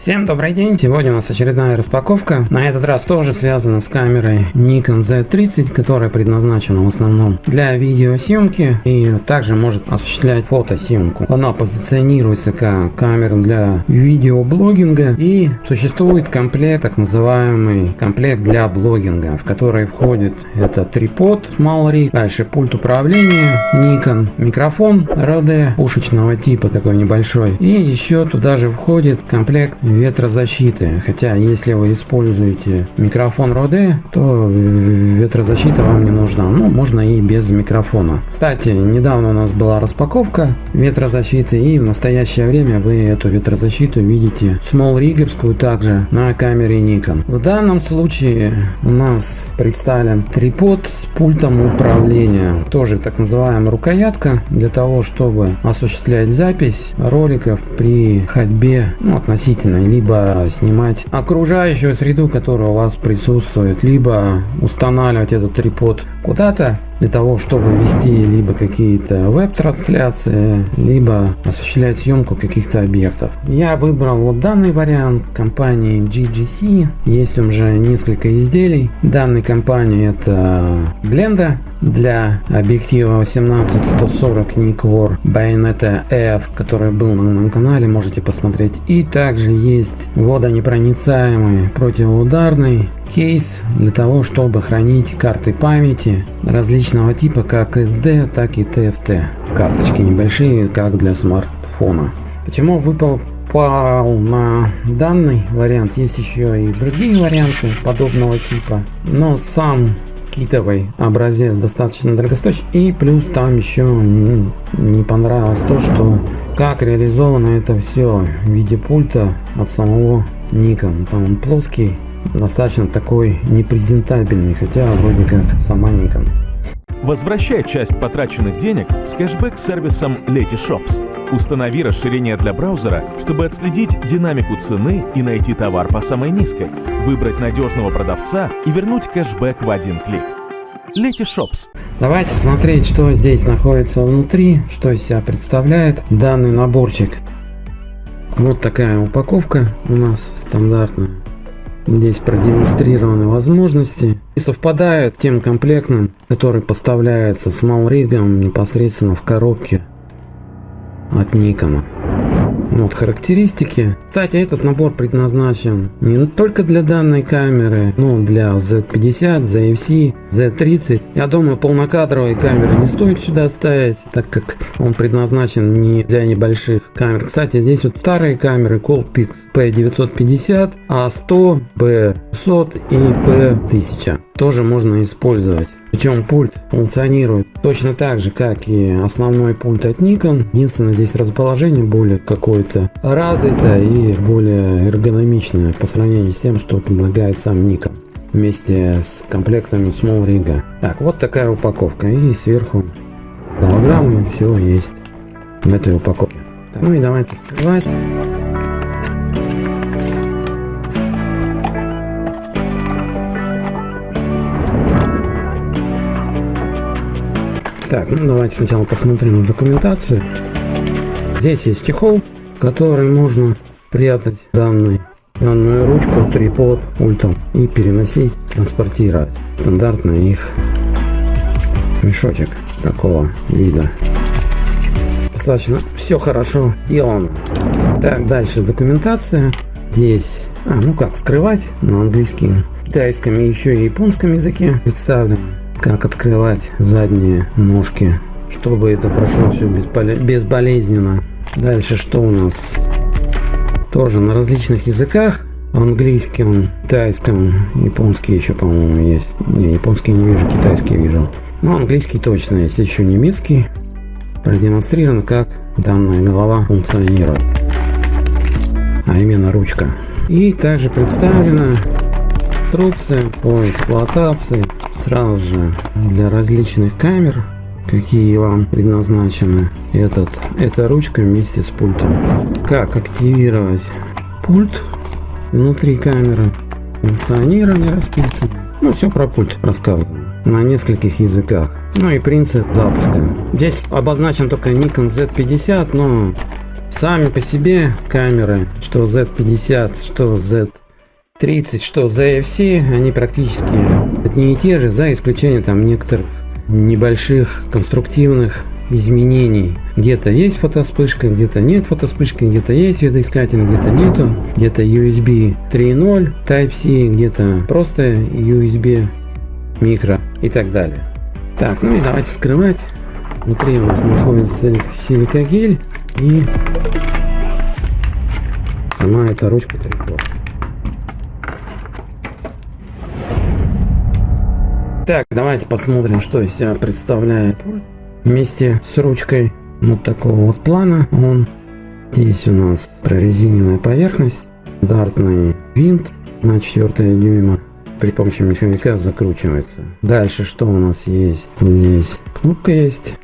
Всем добрый день! Сегодня у нас очередная распаковка. На этот раз тоже связана с камерой Nikon Z30, которая предназначена в основном для видеосъемки и также может осуществлять фотосъемку. Она позиционируется как камера для видеоблогинга и существует комплект, так называемый комплект для блогинга, в который входит это трипод Small дальше пульт управления Nikon, микрофон RD пушечного типа такой небольшой и еще туда же входит комплект ветрозащиты. Хотя, если вы используете микрофон Rode, то ветрозащита вам не нужна. Ну, можно и без микрофона. Кстати, недавно у нас была распаковка ветрозащиты, и в настоящее время вы эту ветрозащиту видите small риггерскую также на камере Nikon. В данном случае у нас представлен трипод с пультом управления. Тоже так называемая рукоятка для того, чтобы осуществлять запись роликов при ходьбе ну, относительно либо снимать окружающую среду, которая у вас присутствует, либо устанавливать этот трипод куда-то для того, чтобы вести либо какие-то веб-трансляции, либо осуществлять съемку каких-то объектов. Я выбрал вот данный вариант компании GGC. Есть уже несколько изделий. Данной компании это Blenda для объектива 18-140 Nikkor Bayonetta F, который был на моем канале, можете посмотреть. И также есть водонепроницаемый противоударный кейс для того, чтобы хранить карты памяти различного типа, как SD, так и TFT. Карточки небольшие, как для смартфона. Почему выпал попал на данный вариант. Есть еще и другие варианты подобного типа. Но сам китовый образец достаточно дорогостоящий. И плюс там еще не, понравилось то, что как реализовано это все в виде пульта от самого Nikon. Там он плоский, достаточно такой непрезентабельный, хотя вроде как сама Nikon. Возвращай часть потраченных денег с кэшбэк-сервисом Letyshops. Установи расширение для браузера, чтобы отследить динамику цены и найти товар по самой низкой, выбрать надежного продавца и вернуть кэшбэк в один клик. Letyshops. Давайте смотреть, что здесь находится внутри, что из себя представляет данный наборчик. Вот такая упаковка у нас стандартная. Здесь продемонстрированы возможности и совпадают тем комплектом, который поставляется с малригом непосредственно в коробке от Никона. Вот характеристики. Кстати, этот набор предназначен не только для данной камеры, но для Z50, ZFC, Z30. Я думаю, полнокадровые камеры не стоит сюда ставить, так как он предназначен не для небольших камер. Кстати, здесь вот старые камеры Colpix P950, A100, B100 и P1000 тоже можно использовать. Причем пульт функционирует точно так же, как и основной пульт от Nikon. Единственное, здесь расположение более какое-то развитое и более эргономичное по сравнению с тем, что предлагает сам Nikon вместе с комплектами Small Rig. Так, вот такая упаковка. И сверху голограммы все есть в этой упаковке. Ну и давайте открывать. Так, ну давайте сначала посмотрим на документацию. Здесь есть чехол, который можно прятать данный, данную ручку, трипод, пультом и переносить, транспортировать. Стандартный их мешочек такого вида. Достаточно все хорошо сделано. Так, дальше документация. Здесь, а, ну как, скрывать на английском, китайском и еще и японском языке представлено как открывать задние ножки, чтобы это прошло все безболезненно. Дальше что у нас? Тоже на различных языках. Английском, китайском, японский еще, по-моему, есть. Не, японский не вижу, китайский вижу. Но английский точно есть. Еще немецкий. Продемонстрирован, как данная голова функционирует. А именно ручка. И также представлена инструкция по эксплуатации сразу же для различных камер, какие вам предназначены, этот, эта ручка вместе с пультом. Как активировать пульт внутри камеры, функционирование расписано. Ну, все про пульт рассказано на нескольких языках. Ну и принцип запуска. Здесь обозначен только Nikon Z50, но Сами по себе камеры, что Z50, что Z30, что ZFC, они практически одни и те же, за исключением там некоторых небольших конструктивных изменений. Где-то есть фотоспышка, где-то нет фотоспышки, где-то есть видоискатель, где-то нету, где-то USB 3.0, Type-C, где-то просто USB микро и так далее. Так, ну и давайте скрывать. Внутри у нас находится силикагель и сама эта ручка трикот. Так, давайте посмотрим, что из себя представляет вместе с ручкой вот такого вот плана. Он здесь у нас прорезиненная поверхность, стандартный винт на 4 дюйма при помощи механика закручивается. Дальше что у нас есть? Здесь кнопка есть.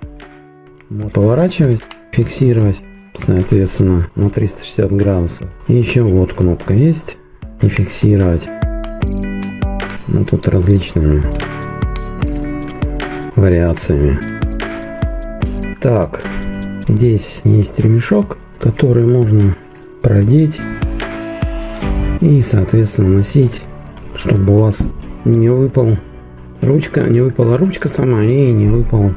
Можно поворачивать, фиксировать, соответственно, на 360 градусов. И еще вот кнопка есть. И фиксировать. Ну тут различными вариациями. Так, здесь есть ремешок, который можно продеть и, соответственно, носить чтобы у вас не выпал ручка, не выпала ручка сама и не выпал,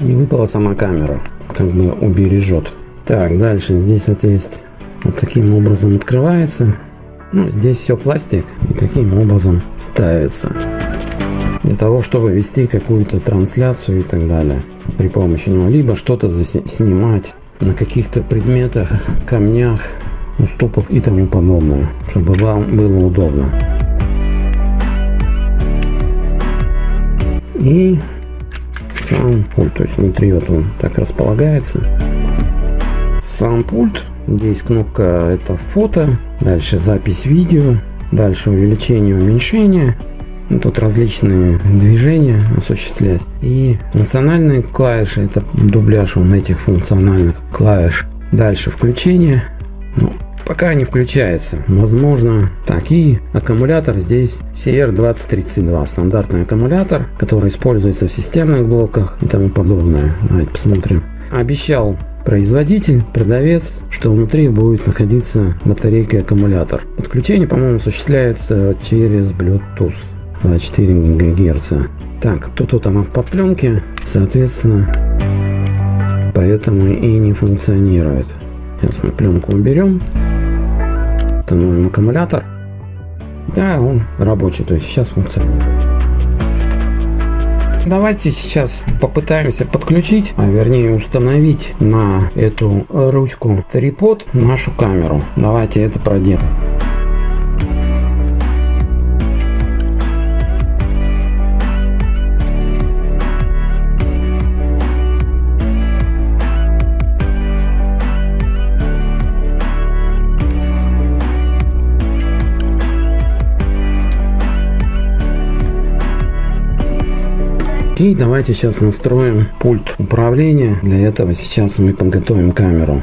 не выпала сама камера, как бы убережет. Так, дальше здесь вот есть вот таким образом открывается. Ну, здесь все пластик и таким образом ставится. Для того, чтобы вести какую-то трансляцию и так далее при помощи него. Либо что-то снимать на каких-то предметах, камнях, уступах и тому подобное. Чтобы вам было удобно. и сам пульт, то есть внутри вот он так располагается. Сам пульт, здесь кнопка это фото, дальше запись видео, дальше увеличение, уменьшение, тут различные движения осуществлять. И функциональные клавиши, это дубляж он этих функциональных клавиш. Дальше включение. Ну, пока не включается. Возможно, так и аккумулятор здесь CR2032, стандартный аккумулятор, который используется в системных блоках и тому подобное. Давайте посмотрим. Обещал производитель, продавец, что внутри будет находиться батарейка и аккумулятор. Подключение, по-моему, осуществляется через Bluetooth 24 ГГц. Так, тут тут она в подпленке, соответственно, поэтому и не функционирует. Сейчас мы пленку уберем. Установим аккумулятор. Да, он рабочий, то есть сейчас функционирует. Давайте сейчас попытаемся подключить, а вернее установить на эту ручку трипод нашу камеру. Давайте это проделаем. И давайте сейчас настроим пульт управления. Для этого сейчас мы подготовим камеру.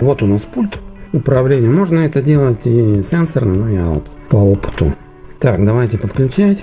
Вот у нас пульт управления. Можно это делать и сенсорно, но я вот по опыту. Так, давайте подключать.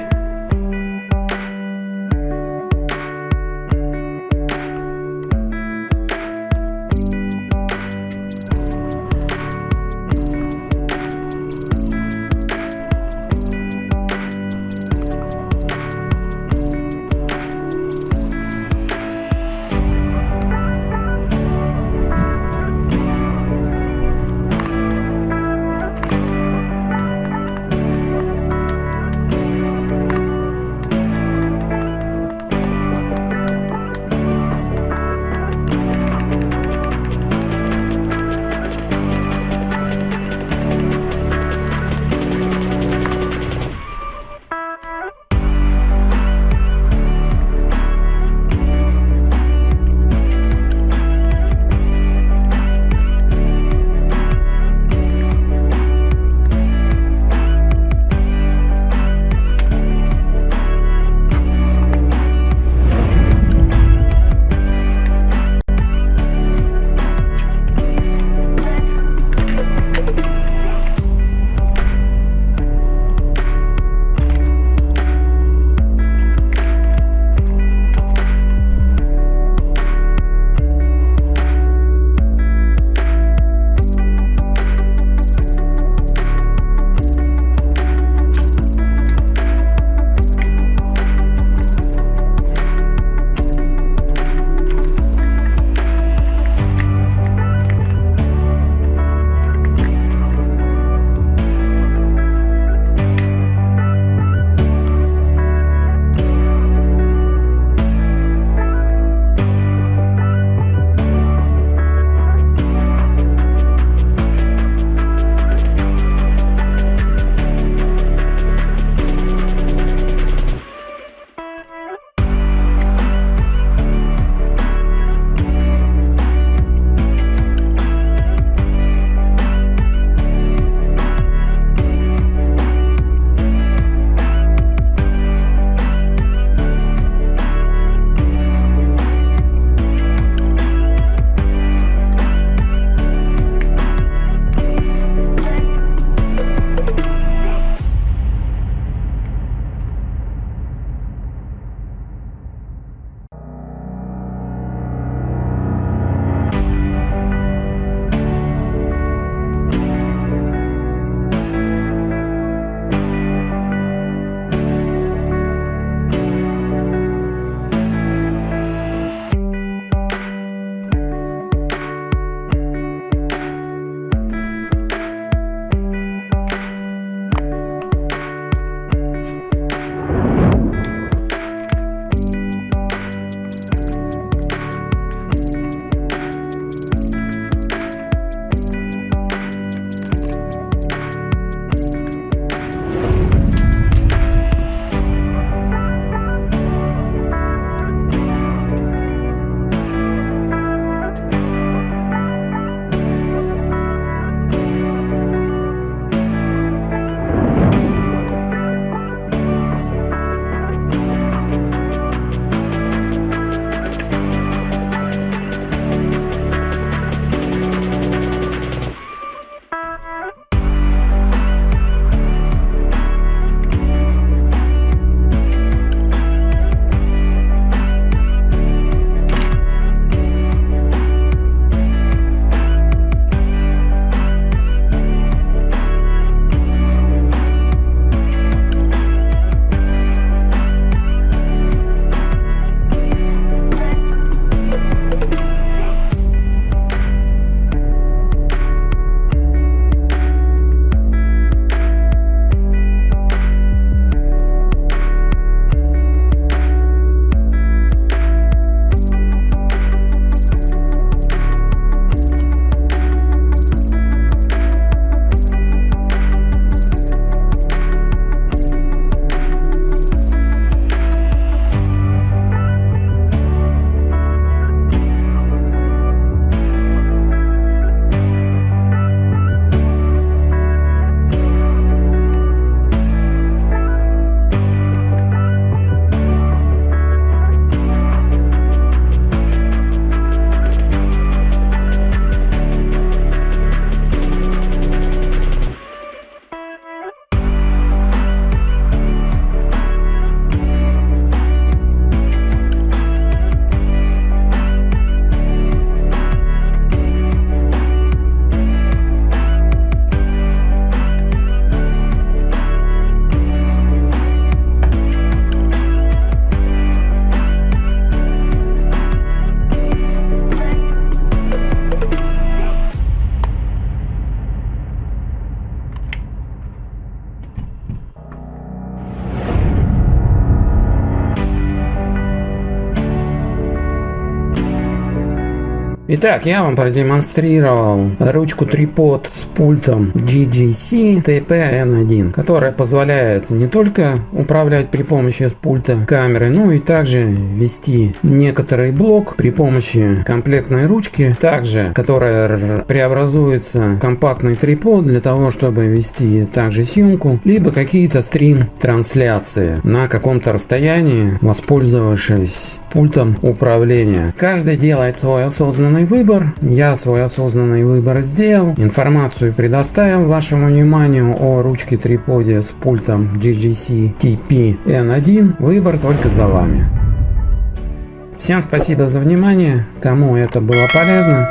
Итак, я вам продемонстрировал ручку трипод с пультом GGC TP-N1, которая позволяет не только управлять при помощи пульта камеры, но и также вести некоторый блок при помощи комплектной ручки, также которая преобразуется в компактный трипод для того, чтобы вести также съемку, либо какие-то стрим-трансляции на каком-то расстоянии, воспользовавшись пультом управления. Каждый делает свой осознанный осознанный выбор. Я свой осознанный выбор сделал. Информацию предоставил вашему вниманию о ручке триподе с пультом GGC TP N1. Выбор только за вами. Всем спасибо за внимание. Кому это было полезно.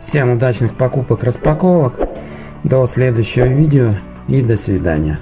Всем удачных покупок, распаковок. До следующего видео и до свидания.